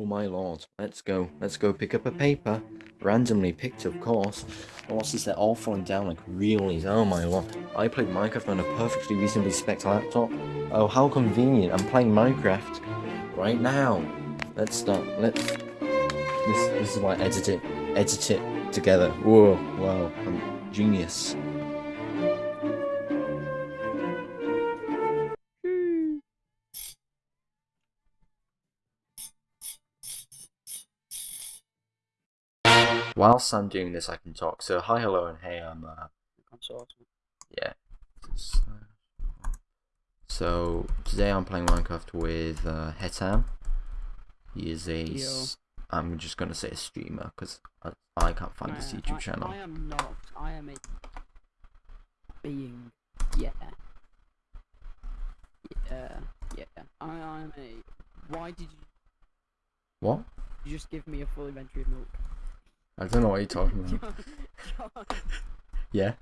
Oh my lord. Let's go. Let's go pick up a paper. Randomly picked, of course. Oh, what's this? They're all falling down like really. Oh my lord. I played Minecraft on a perfectly reasonably spec laptop. Oh, how convenient. I'm playing Minecraft right now. Let's start. Let's... This, this is why I edit it. Edit it together. Whoa. Wow. I'm genius. Whilst I'm doing this, I can talk. So, hi, hello, and hey, I'm, uh, yeah. So, today I'm playing Minecraft with, uh, Hetam. He is a. am just gonna say a streamer, because I, I can't find his I- YouTube I- channel. I am not. I am a being. Yeah. Yeah. Yeah. I am a. Why did you, What? you just give me a full inventory of milk? I don't know what you're talking about. John, John, Yeah?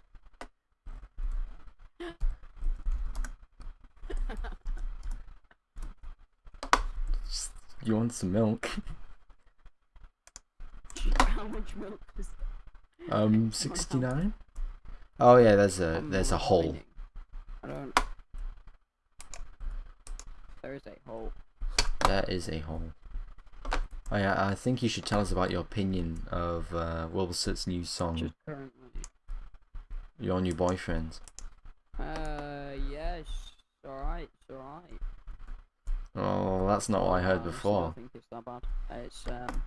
Just- you want some milk? how much milk is Um, 69? Oh yeah, there's a, there's a hole. I don't. There is a hole. There is a hole. Oh yeah, I think you should tell us about your opinion of uh, Wilbur Soot's new song, Just. Your New Boyfriend. Uh, yes. Alright, it's alright. Oh, that's not what I heard Uh, so I think it's that bad. It's um.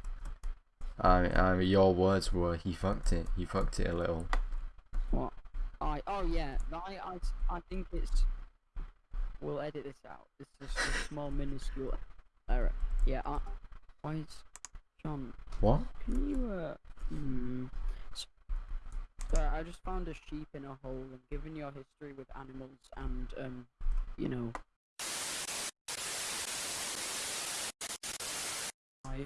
I, I mean, your words were, he fucked it, he fucked it a little. What? I oh yeah. I I I think it's. We'll edit this out. This is a small minuscule error. Yeah. I. Why is John? What? Can you uh? Hmm. s- Sorry, I just found a sheep in a hole, and given your history with animals and um, you know.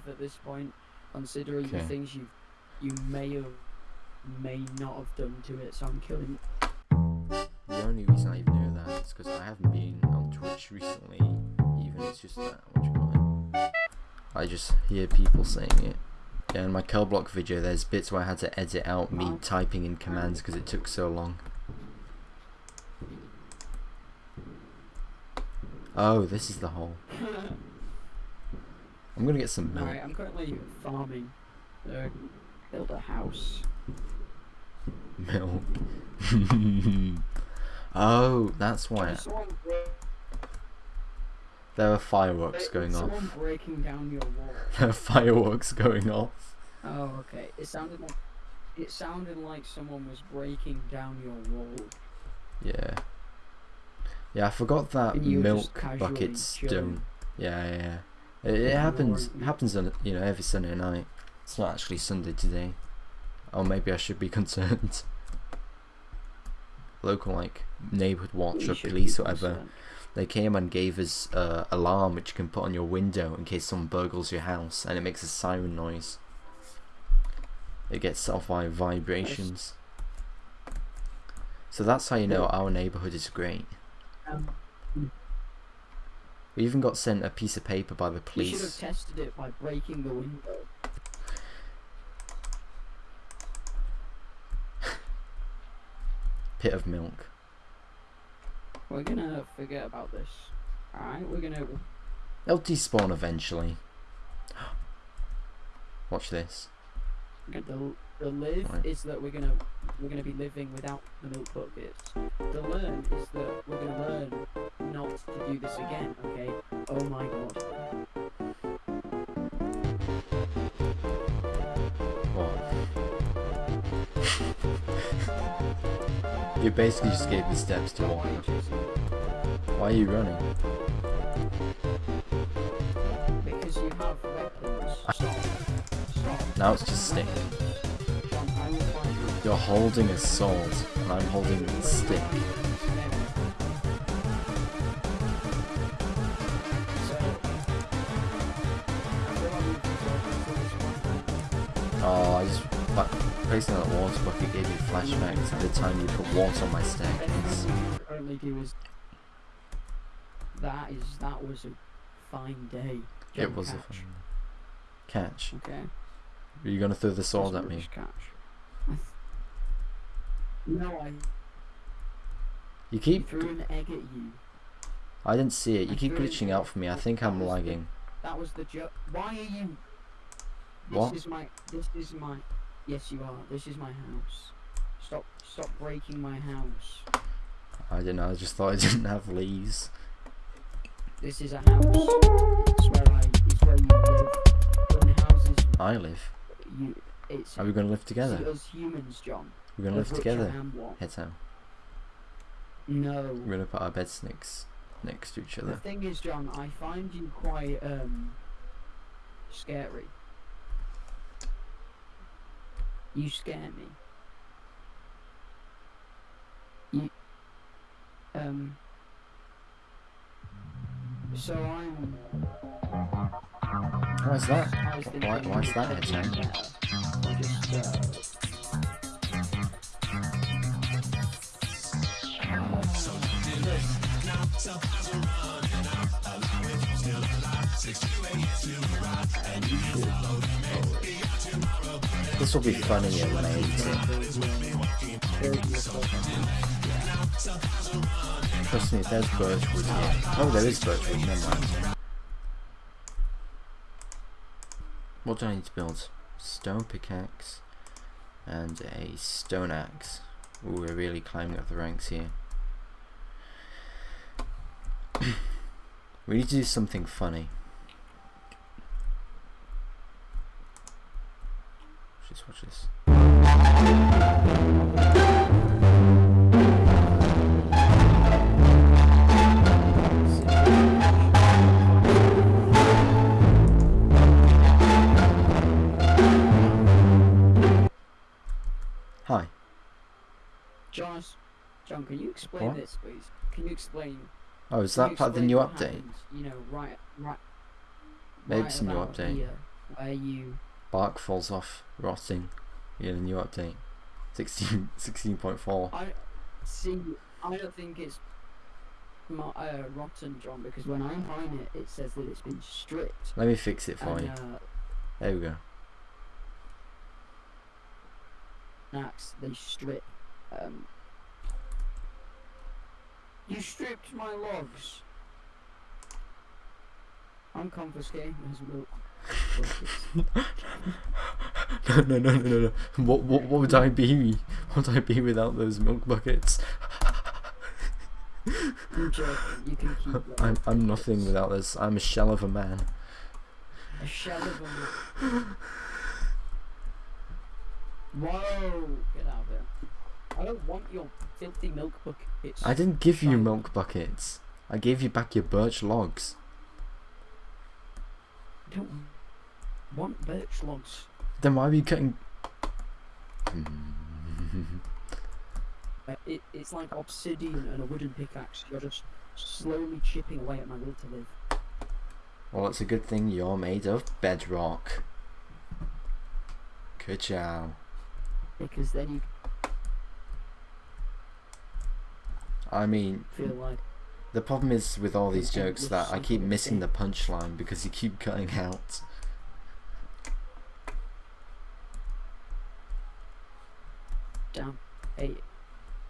At this point, considering the things you you may have may not have done to it, so I'm killing The only reason I even know that is because I haven't been on Twitch recently, even it's just that, what you call it. I just hear people saying it. Yeah, in my Block video, there's bits where I had to edit out me typing in commands because it took so long. Oh, this is the hole. I'm gonna get some milk. Alright, I'm currently farming. Uh, build a house. Milk. oh, that's why bre- there are fireworks going off. someone breaking down your wall. There are fireworks going off. Oh, okay. It sounded like it sounded like someone was breaking down your wall. Yeah. Yeah, I forgot that And you were just milk buckets don't. Yeah, yeah. yeah. It, it happens. happens on you know every Sunday night. It's not actually Sunday today. Or maybe I should be concerned. Local like neighborhood watch or police or whatever. They came and gave us uh, alarm which you can put on your window in case someone burgles your house, and it makes a siren noise. It gets set off by vibrations. So that's how you know our neighborhood is great. We even got sent a piece of paper by the you should have police. tested it by breaking the window. Pit of milk. We're gonna forget about this. Alright, we're gonna They'll despawn eventually. Watch this. The the live Right. is that we're gonna we're gonna be living without the milk buckets. The learn is that we're gonna learn not to do this again. Okay. Oh my god. What? you basically just gave me steps to walk. Why are you chasing me? Why are you running? Because you have weapons. Stop. Now it's just stick. John, I will find you. You're holding a sword, and I'm holding a stick. Placing that water bucket gave me flashbacks to the time you put water on my staircase. currently do is that is that was a fine day. It was a Catch. fun. Catch. Okay. Are you gonna throw the sword That's at me? Catch. I no, I You keep. threw an egg at you. I didn't see it. You I keep glitching out for me. I think I'm the- lagging. That was the joke. Why are you? This What? is my. This is my. Yes, you are. This is my house. Stop! Stop breaking my house. I don't know. I just thought I didn't have leaves. This is a house. It's where I. It's where you live. In houses, I live. you. It's. Are we gonna live see, together? us humans, John. We're live of which I together. Heads out. No. We're gonna put our bed snakes next to each other. The thing is, John, I find you quite um scary. You scare me. You um. So I'm. Why's that? I was thinking Why- you why's would that, probably Ed be better. Just, uh, This will be funnier when I edit it. Trust me, there's birchwood. Oh, there is birchwood. Never mind. What do I need to build? Stone pickaxe and a stone axe. Ooh, we're really climbing up the ranks here. we need to do something funny. Just watch this. Hi. John, John, can you explain What? this, please? Can you explain? Oh, is that part of the new update? happens, You know, right, right. Maybe right it's a new update. Here, where you Bark falls off, rotting. Yeah, the new update. 16, 16.4. I see. I don't think it's mo- uh, rotten, John, because when I mine it, it says that it's been stripped. Let me fix it for and, you. uh, There we go. axe they strip. Um, you stripped my logs. I'm confiscating his milk. No, no, no, no, no, no. What, what, what would I be? What would I be without those milk buckets? I'm joking. You can keep them. I'm, nothing without this. I'm a shell of a man. A shell of a milk. Whoa! Get out of there. I don't want your filthy milk buckets. I didn't give you milk buckets. I gave you back your birch logs. I don't want birch logs. Then why are you cutting? Uh, it, it's like obsidian and a wooden pickaxe. You're just slowly chipping away at my will to live. Well, it's a good thing you're made of bedrock. Ka-chow. Because then you I mean, feel like the problem is with all these jokes that I keep missing the punchline because you keep cutting out. Damn. Hey,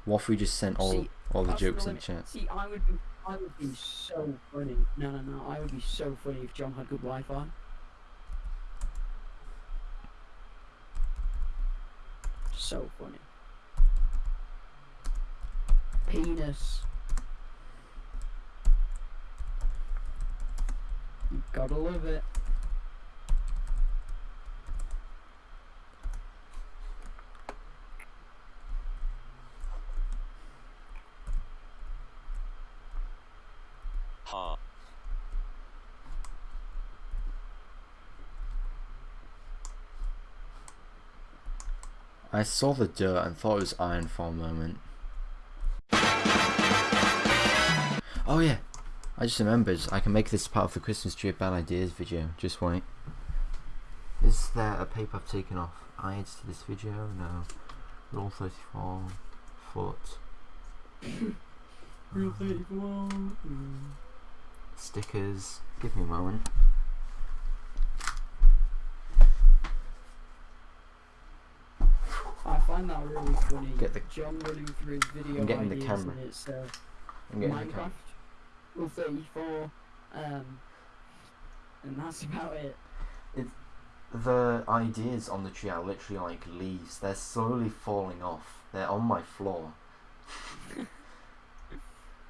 What if we just sent all See, all the that's the jokes in limit. chat? See, I would be, I would be so funny. No, no, no. I would be so funny if John had good Wi-Fi. So funny. Penis. You gotta love it. I saw the dirt and thought it was iron for a moment. Oh yeah, I just remembered I can make this part of the Christmas tree of bad ideas video. Just wait. Is there a paper I've taken off? Eyes to this video? No. Rule 34. Foot. Stickers. Give me a moment. Find that really funny. Get the- John running through his video I'm getting the ideas camera. and it's uh, I'm getting the Minecraft, camera. Rule 34, um, and that's about it. The ideas on the tree are literally like leaves. They're slowly falling off. They're on my floor.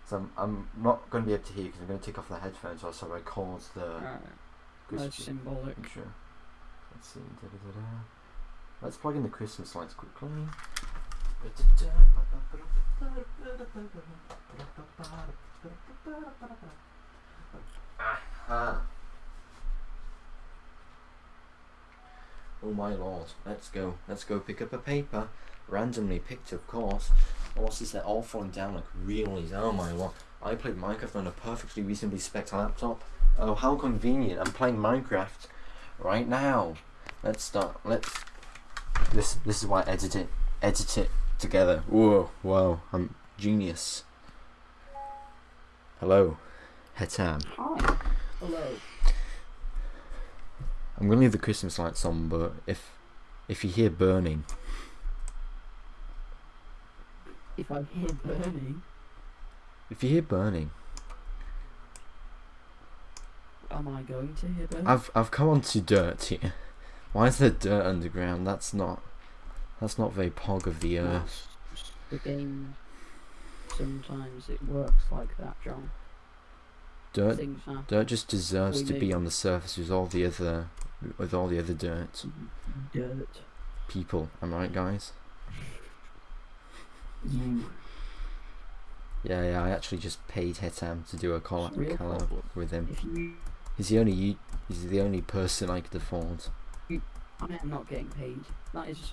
so I'm, I'm not going to be able to hear because I'm going to take off the headphones whilst I record the Alright, that's symbolic. picture. Let's see. Da-da-da-da. Let's plug in the Christmas lights quickly. Aha. Oh my lord, let's go. Let's go pick up a paper. Randomly picked, of course. This? They're all falling down like really. Oh my lord. I played Minecraft on a perfectly reasonably spec laptop. Oh, how convenient. I'm playing Minecraft right now. Let's start. Let's. This this is why I edit it. Edit it together. Whoa, wow. I'm genius. Hello. Hetam. Hi. Hello. I'm gonna leave the Christmas lights on, but if if you hear burning, If I hear burning, if you hear burning, am I going to hear burning? I've I've come onto dirt here. Why is there dirt underground? That's not that's not very pog of the earth. The game, sometimes it works like that, John. Dirt dirt just deserves We to be on the surface with all the other with all the other dirt mm-hmm. Dirt. people. Am I right, guys? You. Yeah, yeah. I actually just paid Hetam to do a collab, collab with him. He's the only he's the only person I could afford. I am not getting paid. That is.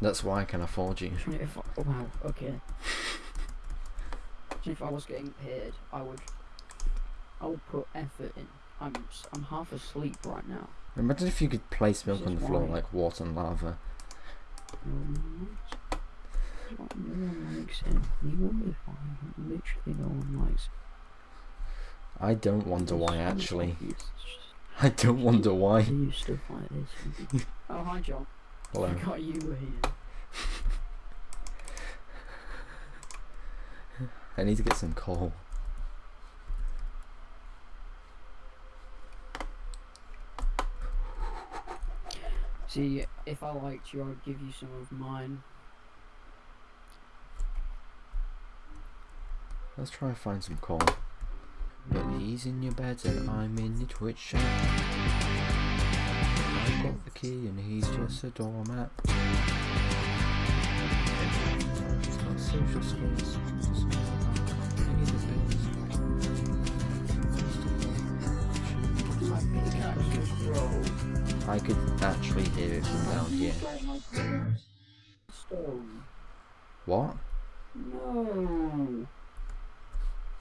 That's why I can afford you. If I, oh, wow, okay. If I was getting paid, I would. I would put effort in. I'm I'm half asleep right now. Imagine if you could place milk on the floor like water and lava. No one likes it. That's why No one likes it. You wonder why. Literally, no one likes it. I don't wonder why actually. Obvious. It's just- I don't wonder I why. do stuff like this. oh hi John. Hello. I forgot you were here. I need to get some coal. See, if I liked you, I'd give you some of mine. Let's try and find some coal. But he's in your bed and I'm in the twitch shop. I've got the key and he's just a doormat. He's got social skills. My pickaxe just broke. I could actually hear it from down here. What? No.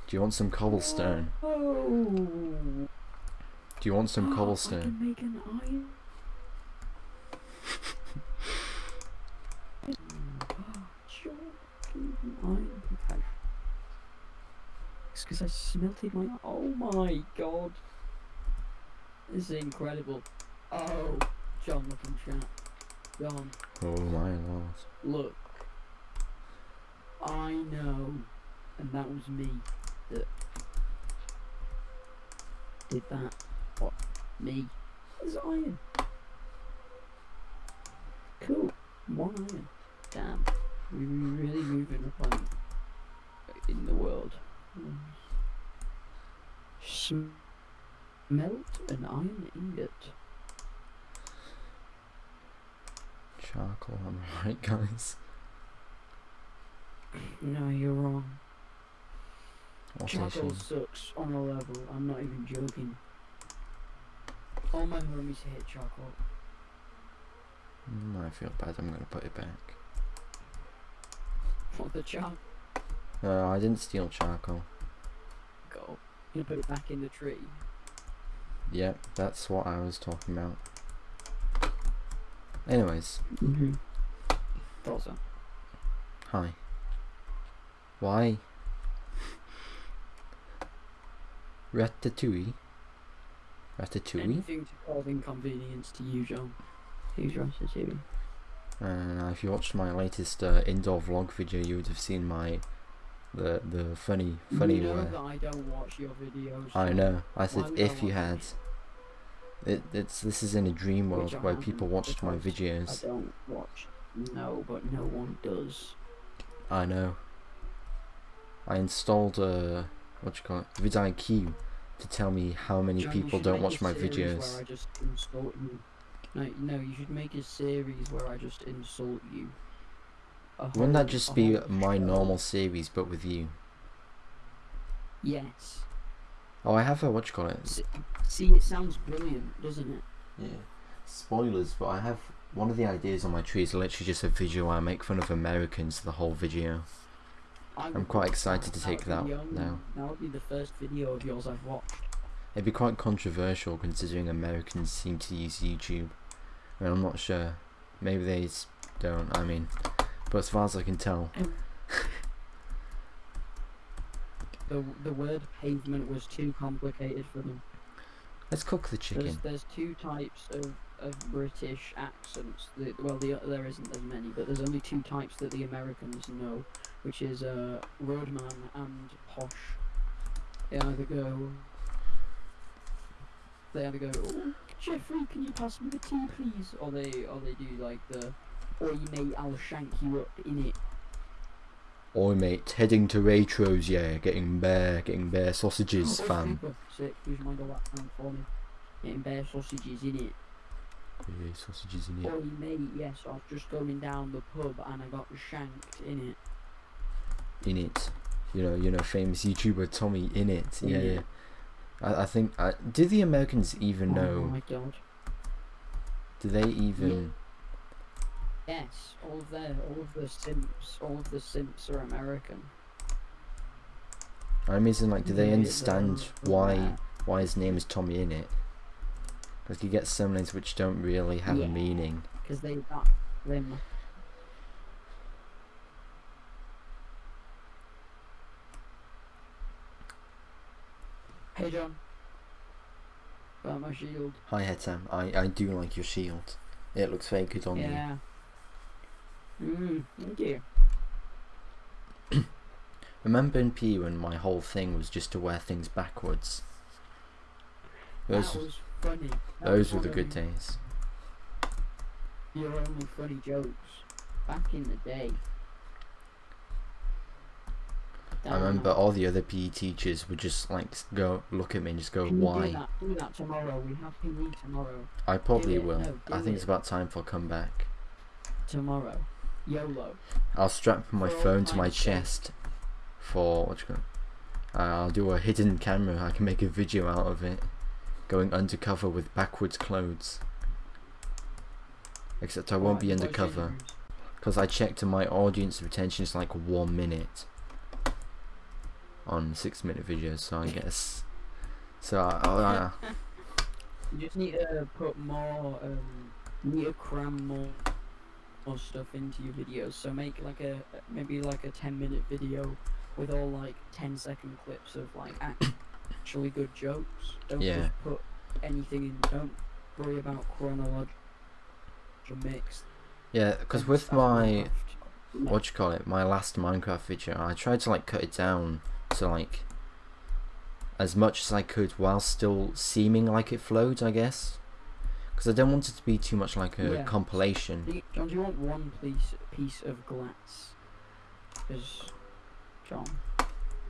Do you want some cobblestone? Oh. Do you want some oh, I cobblestone? can make an iron. Sure, can make an iron. It's because I smelted my. Oh my god. This is incredible. Oh, John, look in chat. John, Oh my lord. look. I know, and that was me that did that. What? Me? There's iron. Cool. One iron. Damn. We were really moving up on in the world. Smelt an iron ingot. Charcoal, I'm I right, guys? No, you're wrong. What Charcoal sucks on a level. I'm not even joking. All my homies hate charcoal. Mm, I feel bad, I'm gonna put it back. What the charcoal? No, I didn't steal charcoal. You put it back in the tree. Yep, that's what I was talking about. Anyways, Mm-hmm. Thought so. hi. Why? Ratatouille? Ratatouille? Anything to cause inconvenience to you, John. Who's Ratatouille? And if you watched my latest uh, indoor vlog video, you would have seen my the the funny funny you know way. that I don't watch your videos. I know. I said Why would I if you had. It, it's this is in a dream world I where people watched my videos. I don't watch. No, but no one does. I know. I installed uh what you call it vidIQ to tell me how many John, people don't watch my videos. Where I just insult you. No, no, you should make a series where I just insult you. A Wouldn't that just be my show. normal series but with you? Yes. Oh, I have a what you call it? See, it sounds brilliant, doesn't it? Yeah. Spoilers, but I have one of the ideas on my tree is literally just a video where I make fun of Americans the whole video. I'm quite excited to take that now. That would be the first video of yours I've watched. It'd be quite controversial considering Americans seem to use YouTube. I mean, I'm not sure. Maybe they don't. I mean, but as far as I can tell, The the word pavement was too complicated for them. let's cook the There's chicken. there's two types of, of British accents. Well, the, there isn't as many, but there's only two types that the Americans know, which is uh, roadman and posh. They either go. They either go, oh, Jeffrey, can you pass me the tea, please? Or they or they do like the, oi mate, I'll shank you up in it. Oi mate, heading to Waitrose, yeah, getting bear, getting bear sausages, Oh, fam. super sick. Who's mind all that down for me? Getting bear sausages in it. Yeah, sausages in it. Oi mate, yes, I was just going down the pub and I got shanked in it. In it. You know, you know, famous YouTuber TommyInnit. Yeah, yeah. I, I think. I, do the Americans even Oh know? my god. Do they even? Yes, all of their, all of the simps, all of the simps are American. I'm mean, like, do they understand why why his name is TommyInnit? Because you get some names which don't really have Yeah. a meaning. Because they got them. Hey John. Got my shield. Hi Hetam, I I do like your shield. It looks very good on you. yeah. Mm, thank you. Remember in PE when my whole thing was just to wear things backwards? Those that was funny. That those were the good days. Your only funny jokes back in the day. I remember all the other PE teachers would just like go look at me and just go, Can you Do "Why?" that, do that tomorrow. We have PE tomorrow. I probably it, will. no, I think it's about time for a comeback. Tomorrow. YOLO. I'll strap my For phone to my chest for what you call. Uh, I'll do a hidden camera. I can make a video out of it, going undercover with backwards clothes. Except I won't Right, be undercover because I checked and my audience retention is like one minute on six minute videos. So I guess. So I, I, You just need to put more. Um, you need to cram more, more stuff into your videos. So make like a maybe like a ten minute video with all like 10 second clips of like actually good jokes. Don't Yeah. just put anything in. Don't worry about chronological mix. yeah, because with my Minecraft. what you call it, my last Minecraft video, I tried to like cut it down to like as much as I could while still seeming like it flowed, I guess. Because I don't want it to be too much like a Yeah. compilation. Do you- John, do you want one piece piece of glass? Because John,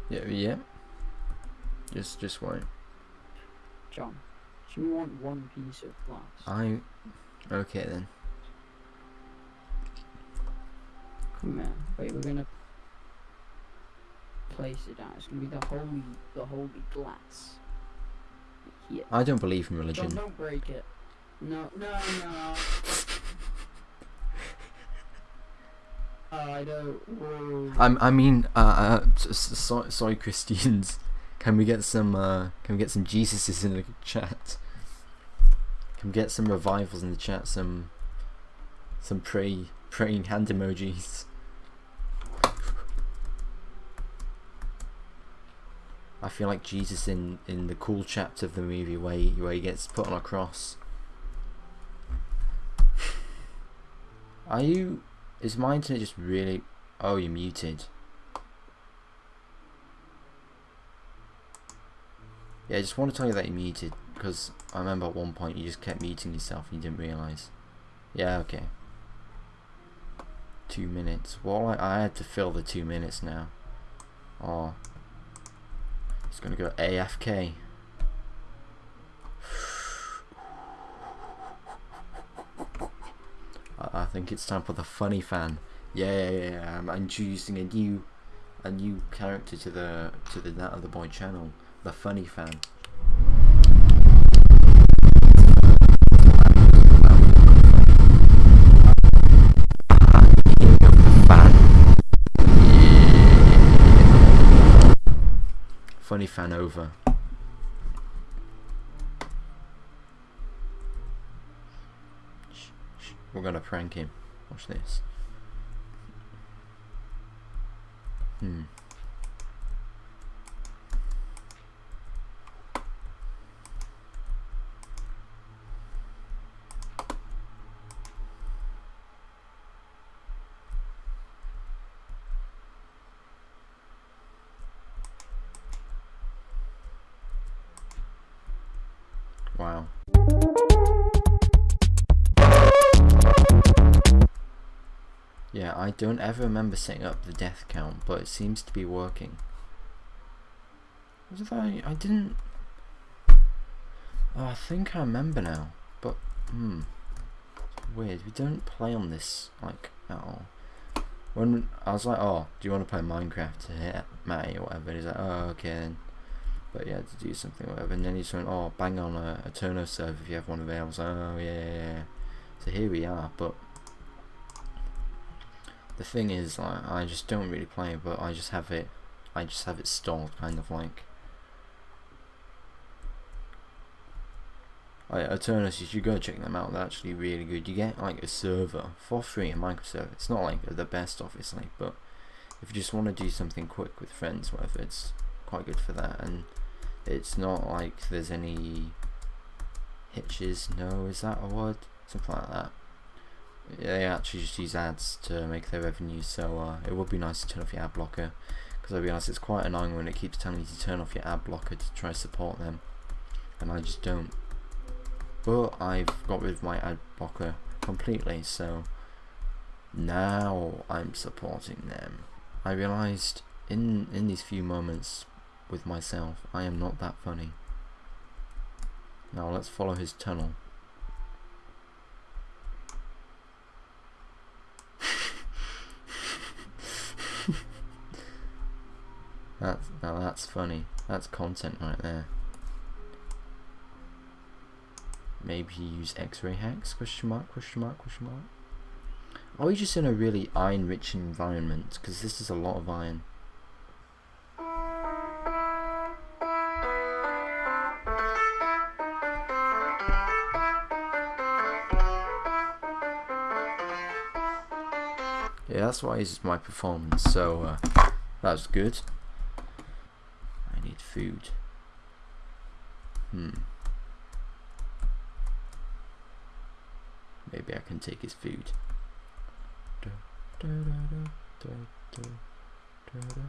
Yeah, yeah. Just, just wait. John, do you want one piece of glass? I. Okay then. Come here. Wait, we're gonna place it down. It's gonna be the holy, the holy glass. Here. I don't believe in religion. don't break it. No, no, no. I don't. Whoa. I'm, I mean, uh, uh so, sorry, Christians. Can we get some, uh, can we get some Jesuses in the chat? Can we get some revivals in the chat? Some, some pray, praying hand emojis. I feel like Jesus in in the cool chapter of the movie where he, where he gets put on a cross. Are you? Is my internet just really? Oh, you're muted. Yeah, I just want to tell you that you're muted because I remember at one point you just kept muting yourself and you didn't realise. Yeah, okay. Two minutes. Well, I, I had to fill the two minutes now. Oh. It's gonna go AFK. I, think it's time for the funny fan. Yeah, yeah, yeah, yeah. I'm introducing a new, a new character to the to the that other boy channel, the funny fan. Funny fan over. We're gonna prank him. Watch this. Hmm. I don't ever remember setting up the death count, but it seems to be working. Was it I? I didn't. Oh, I think I remember now, but hmm, it's weird. We don't play on this like at all. When I was like, oh, do you want to play Minecraft to hit Matty or whatever? And he's like, oh, okay then. But yeah, to do something or whatever. And then he's went, oh, bang on a, Aternos server if you have one of. I was like, oh yeah, yeah, yeah. So here we are, but the thing is like I just don't really play but I just have it I just have it stalled kind of like. Like Aternos you should go check them out they're actually really good. You get like a server for free in Microsoft it's not like the best obviously but if you just want to do something quick with friends whatever it's quite good for that. And it's not like there's any hitches no is that a word? Something like that they actually just use ads to make their revenue so uh, it would be nice to turn off your ad blocker. Because I'll be honest it's quite annoying when it keeps telling you to turn off your ad blocker to try support them and I just don't. But I've got rid of my ad blocker completely so now I'm supporting them. I realised in in these few moments with myself I am not that funny. Now let's follow his tunnel That's now that's funny. That's content right there. Maybe use X-ray hacks? Question mark? Question mark? Question mark? Are we just in a really iron-rich environment? Because this is a lot of iron. Yeah, that's why is my performance. So uh, that's good food. Hmm. Maybe I can take his food.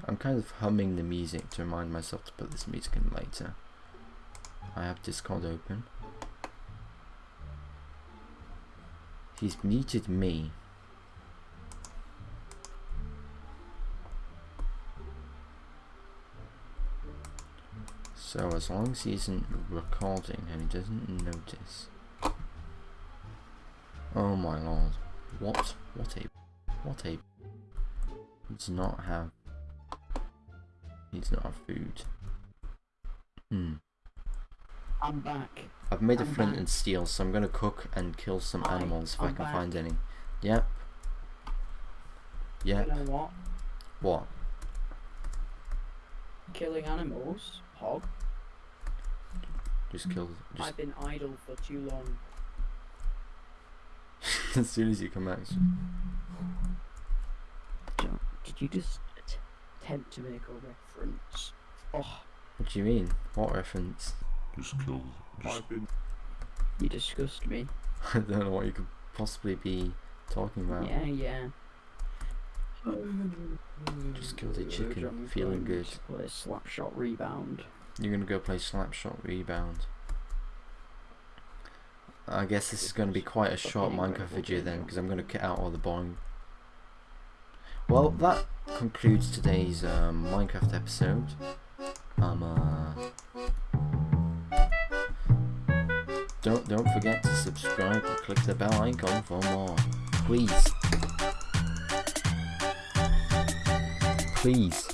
I'm kind of humming the music to remind myself to put this music in later. I have Discord open. He's muted me. So as long as he isn't recording and he doesn't notice. Oh my lord. What? What a... What a... He does not have... He does not have food. Hmm. I'm back. I've made I'm a flint back. and steel, so I'm gonna cook and kill some Hi, animals if i I'm can back. find any. Yep. Yep. You know what? What? Killing animals, hog. Just kill... Just I've been idle for too long. as soon as you come out. John, did you just attempt to make a reference? Oh, What do you mean? What reference? Just kill. Just you disgust me. I don't know what you could possibly be talking about. Yeah, yeah. Just killed a chicken, feeling good. Play Slapshot Rebound. You're gonna go play Slapshot Rebound. I guess this is gonna be quite a short Minecraft video then, because I'm gonna cut out all the boring. Well, that concludes today's um, Minecraft episode. Um, uh, don't don't forget to subscribe and click the bell icon for more, please. please.